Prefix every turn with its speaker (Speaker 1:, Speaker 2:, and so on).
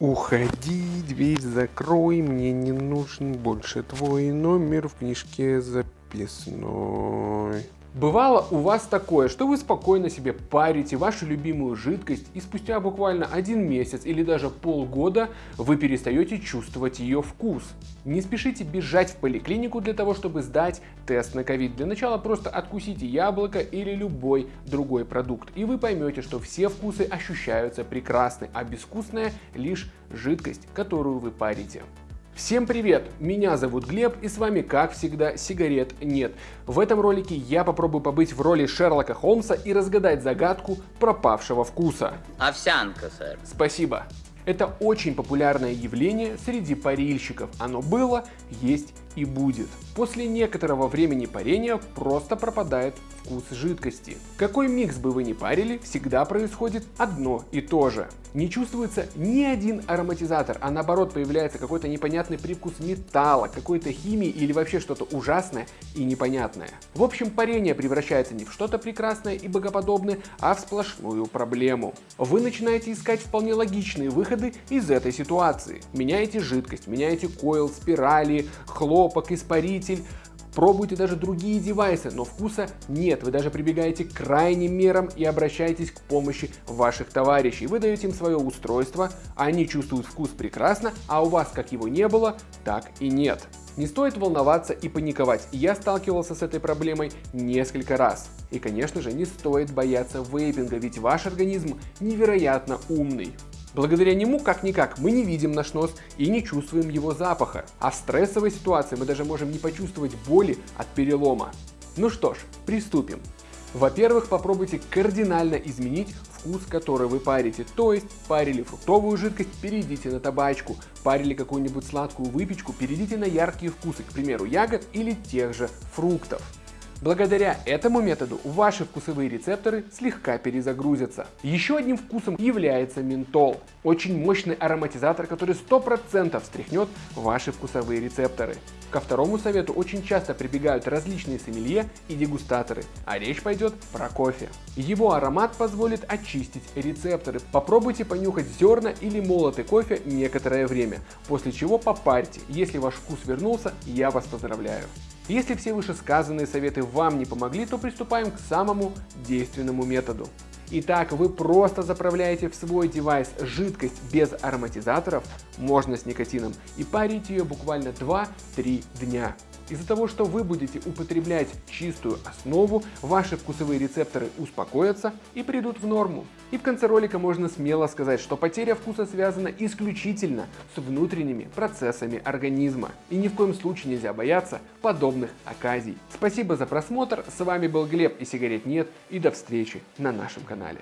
Speaker 1: Уходи, дверь закрой, мне не нужен больше твой номер в книжке записной.
Speaker 2: Бывало у вас такое, что вы спокойно себе парите вашу любимую жидкость и спустя буквально один месяц или даже полгода вы перестаете чувствовать ее вкус. Не спешите бежать в поликлинику для того, чтобы сдать тест на ковид. Для начала просто откусите яблоко или любой другой продукт, и вы поймете, что все вкусы ощущаются прекрасны, а безвкусная лишь жидкость, которую вы парите. Всем привет! Меня зовут Глеб и с вами как всегда сигарет нет. В этом ролике я попробую побыть в роли Шерлока Холмса и разгадать загадку пропавшего вкуса.
Speaker 3: Овсянка, сэр.
Speaker 2: Спасибо. Это очень популярное явление среди парильщиков. Оно было, есть и будет. После некоторого времени парения просто пропадает вкус жидкости. Какой микс бы вы ни парили, всегда происходит одно и то же. Не чувствуется ни один ароматизатор, а наоборот появляется какой-то непонятный привкус металла, какой-то химии или вообще что-то ужасное и непонятное. В общем, парение превращается не в что-то прекрасное и богоподобное, а в сплошную проблему. Вы начинаете искать вполне логичные выходы из этой ситуации. Меняете жидкость, меняете койл, спирали, хлопок, испаритель, Пробуйте даже другие девайсы, но вкуса нет. Вы даже прибегаете к крайним мерам и обращаетесь к помощи ваших товарищей. Вы даете им свое устройство, они чувствуют вкус прекрасно, а у вас как его не было, так и нет. Не стоит волноваться и паниковать. Я сталкивался с этой проблемой несколько раз. И конечно же не стоит бояться вейпинга, ведь ваш организм невероятно умный. Благодаря нему, как-никак, мы не видим наш нос и не чувствуем его запаха. А в стрессовой ситуации мы даже можем не почувствовать боли от перелома. Ну что ж, приступим. Во-первых, попробуйте кардинально изменить вкус, который вы парите. То есть, парили фруктовую жидкость, перейдите на табачку. Парили какую-нибудь сладкую выпечку, перейдите на яркие вкусы, к примеру, ягод или тех же фруктов. Благодаря этому методу ваши вкусовые рецепторы слегка перезагрузятся. Еще одним вкусом является ментол. Очень мощный ароматизатор, который 100% встряхнет ваши вкусовые рецепторы. Ко второму совету очень часто прибегают различные сомелье и дегустаторы, а речь пойдет про кофе. Его аромат позволит очистить рецепторы. Попробуйте понюхать зерна или молотый кофе некоторое время, после чего попарьте. Если ваш вкус вернулся, я вас поздравляю. Если все вышесказанные советы вам не помогли, то приступаем к самому действенному методу. Итак, вы просто заправляете в свой девайс жидкость без ароматизаторов, можно с никотином, и парите ее буквально 2-3 дня. Из-за того, что вы будете употреблять чистую основу, ваши вкусовые рецепторы успокоятся и придут в норму. И в конце ролика можно смело сказать, что потеря вкуса связана исключительно с внутренними процессами организма. И ни в коем случае нельзя бояться подобных оказий. Спасибо за просмотр, с вами был Глеб и сигарет нет, и до встречи на нашем канале.